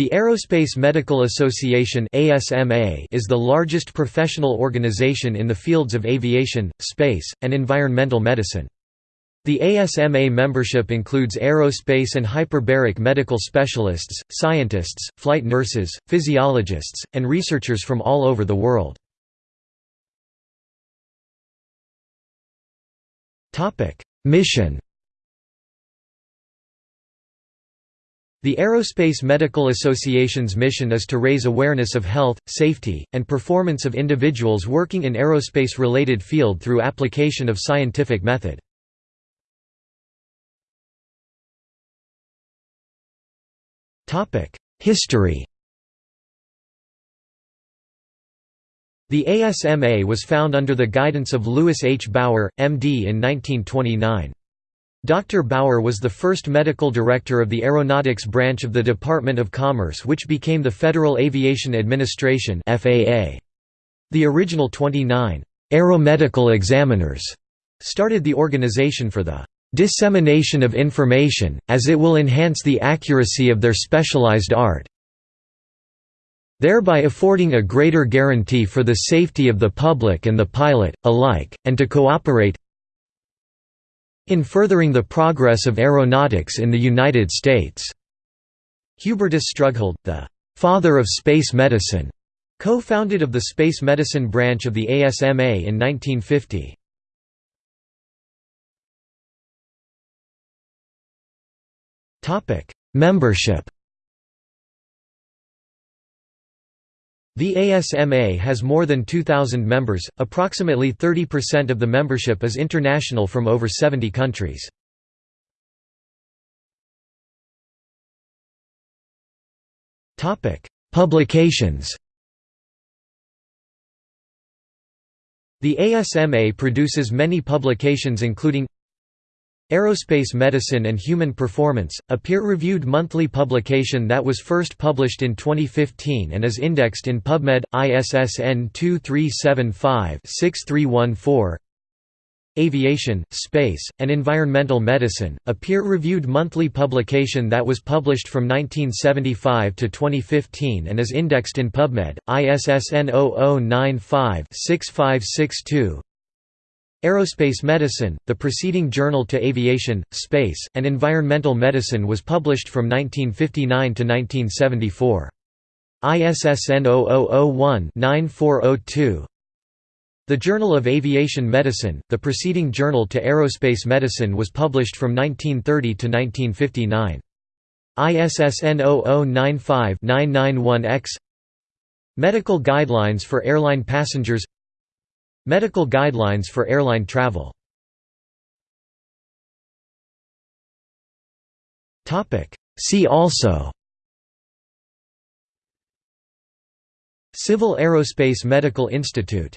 The Aerospace Medical Association is the largest professional organization in the fields of aviation, space, and environmental medicine. The ASMA membership includes aerospace and hyperbaric medical specialists, scientists, flight nurses, physiologists, and researchers from all over the world. Mission The Aerospace Medical Association's mission is to raise awareness of health, safety, and performance of individuals working in aerospace-related field through application of scientific method. History The ASMA was found under the guidance of Louis H. Bauer, M.D. in 1929. Dr. Bauer was the first medical director of the aeronautics branch of the Department of Commerce which became the Federal Aviation Administration The original 29 aeromedical examiners started the organization for the dissemination of information, as it will enhance the accuracy of their specialized art thereby affording a greater guarantee for the safety of the public and the pilot, alike, and to cooperate in furthering the progress of aeronautics in the United States. Hubertus Strughold, the «father of space medicine», co-founded of the space medicine branch of the ASMA in 1950. Membership The ASMA has more than 2,000 members, approximately 30% of the membership is international from over 70 countries. Publications The ASMA produces many publications including Aerospace Medicine and Human Performance, a peer-reviewed monthly publication that was first published in 2015 and is indexed in PubMed, ISSN 2375-6314 Aviation, Space, and Environmental Medicine, a peer-reviewed monthly publication that was published from 1975 to 2015 and is indexed in PubMed, ISSN 0095-6562 Aerospace Medicine, the preceding journal to aviation, space, and environmental medicine was published from 1959 to 1974. ISSN 0001-9402 The Journal of Aviation Medicine, the preceding journal to aerospace medicine was published from 1930 to 1959. ISSN 0095-991-X Medical Guidelines for Airline Passengers Medical guidelines for airline travel. See also. Civil Aerospace Medical Institute